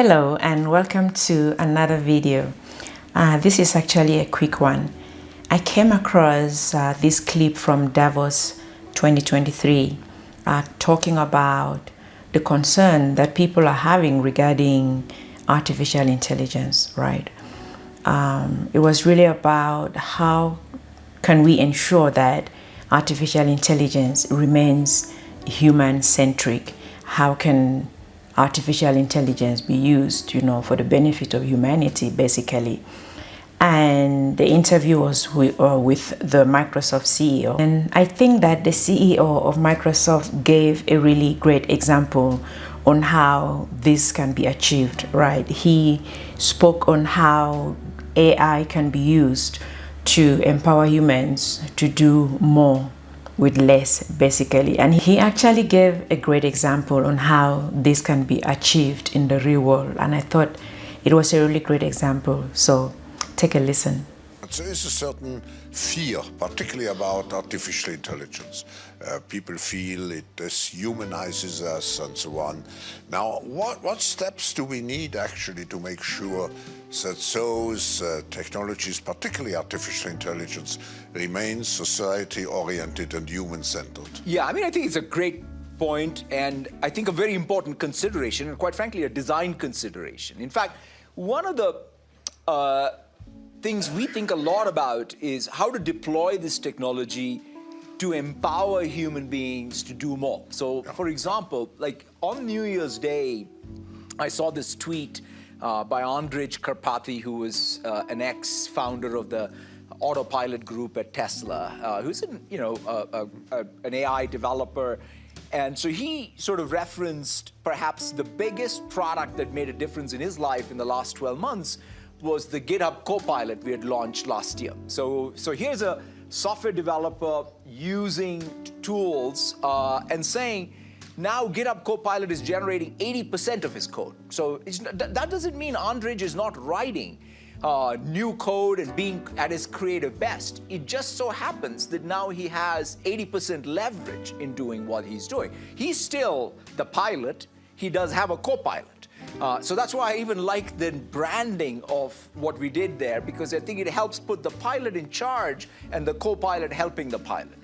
Hello and welcome to another video. Uh, this is actually a quick one. I came across uh, this clip from Davos 2023 uh, talking about the concern that people are having regarding artificial intelligence, right? Um, it was really about how can we ensure that artificial intelligence remains human-centric? How can artificial intelligence be used, you know, for the benefit of humanity, basically. And the interview was with, uh, with the Microsoft CEO. And I think that the CEO of Microsoft gave a really great example on how this can be achieved, right? He spoke on how AI can be used to empower humans to do more with less basically. And he actually gave a great example on how this can be achieved in the real world. And I thought it was a really great example. So take a listen there is a certain fear, particularly about artificial intelligence. Uh, people feel it dehumanizes us and so on. Now, what, what steps do we need actually to make sure that those uh, technologies, particularly artificial intelligence, remain society-oriented and human-centered? Yeah, I mean, I think it's a great point and I think a very important consideration and quite frankly a design consideration. In fact, one of the uh, things we think a lot about is how to deploy this technology to empower human beings to do more. So for example, like on New Year's Day, I saw this tweet uh, by Andrej Karpathy, who was uh, an ex-founder of the autopilot group at Tesla, uh, who's an, you know, a, a, an AI developer. And so he sort of referenced perhaps the biggest product that made a difference in his life in the last 12 months was the GitHub Copilot we had launched last year. So, so here's a software developer using tools uh, and saying, now GitHub Copilot is generating 80% of his code. So that doesn't mean Andrej is not writing uh, new code and being at his creative best. It just so happens that now he has 80% leverage in doing what he's doing. He's still the pilot. He does have a co-pilot. Uh, so that's why I even like the branding of what we did there because I think it helps put the pilot in charge and the co-pilot helping the pilot.